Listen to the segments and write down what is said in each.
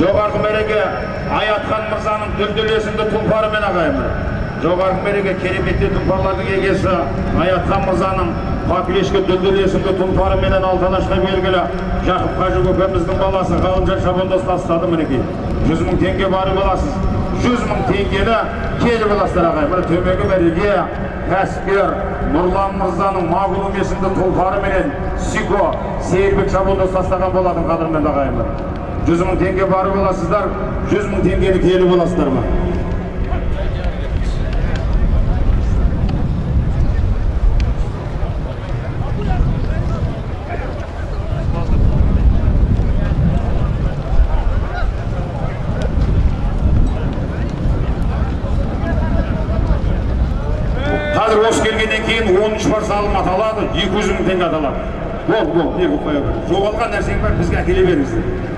жоғарғы мереке аятхан мырзаның дүлдүл есімді тұлпарымен ағайындар жоғарғы мереке кереметті тұлпарлардың егесі аятхан мырзаның попелешке дүлдүл есімді тұлпарыменен алтанашқа белгілі жақып қажы көкеміздің баласы ғалымжан шабандоз тастады мінекей. Жүз мың теңге барып аласыз. Жүз мың теңгені келіп аласыздар ағайын. Мына төменгі мәреге кәсіпкер нұрлан мырзаның мағлұм есімді тұлпарыменен сико сейірбек шабандоз тастаған болатын қадірменді ағайындар. Жүз мың теңге барып аласыздар жүз мың теңгені келіп аласыздар ма? Қазір осы келгеннен кейін оныншы бар салым аталады екі жүз мың теңге аталады. Бол бол не қоя бер жоғалған нәрсең бар бізге әкеле беріңіздер.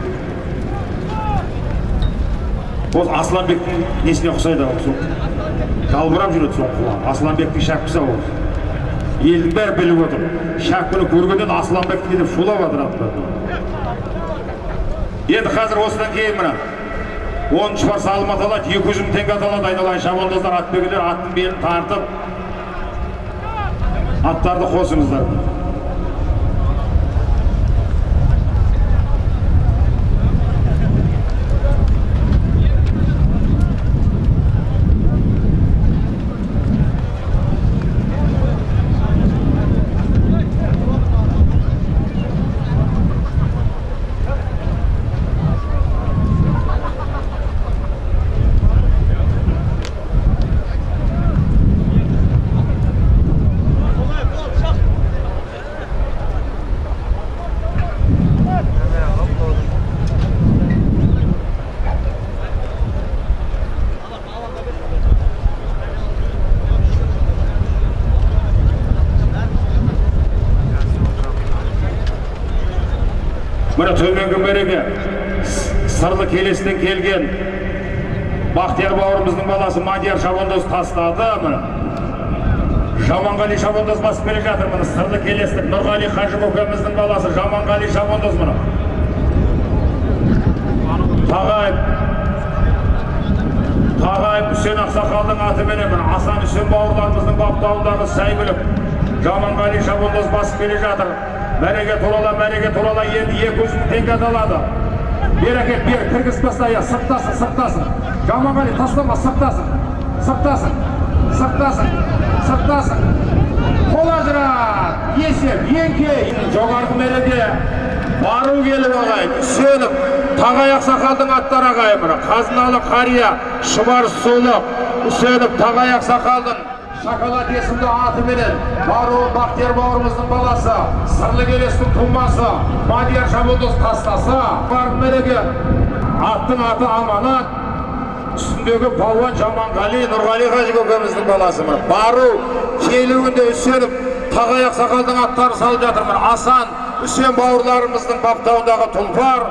Осы асланбектің несіне ұқсайды ау сол жалбырап жүреді сол құлағы асланбектің шәпкісі ау. Осы. елдің бәрі біліп отыр. Шәпкіні көргеннен асланбектікі деп шулап жатыр енді қазір осыдан кейін мына оныншы бар салым аталады екі жүз мың теңге аталады айналайын. Шабандоздар атбегілер аттың белін тартып аттарды қосыңыздар. Міне төменгі мереке сырлы келестен келген бақтияр бауырымыздың баласы мадияр шабандоз тастады. Міне жаманғали шабандоз басып келе жатыр. Міне сырлы келестік нұрғали қажы көкеміздің баласы жаманғали шабандоз міне. Тағайып тағайып үсен ақсақалдың атыменен міне асан үсен бауырларымыздың баптауындағы сәйгүлік жаманғали шабандоз басып келе жатыр. Мәреге турала мәреге турала енді екі жүз мың теңге бер әкел бер кіргізіп таста я сырттасың сырттасың жаманғали тастама сырттасың сырттасың сырттасың сырттасың қол ажырат есеп еңке. Жоғарғы мереке бару келіп ағайын үсенов тағай ақсақалдың аттары ағайын қазыналы қария шұбар сұлық үсенов тағай ақсақалдың шоколад есімді атыменен баруы бақтияр бауырымыздың баласы сырлы келестің тумасы мадияр шабандоз тастаса бар мереке аттың аты аманат үстіндегі палуан жаманғали нұрғали қажы көкеміздің баласы міне бару келуінде үсеніп тағай ақсақалдың аттары салып жатыр міне асан үсен бауырларымыздың баптауындағы тұлпар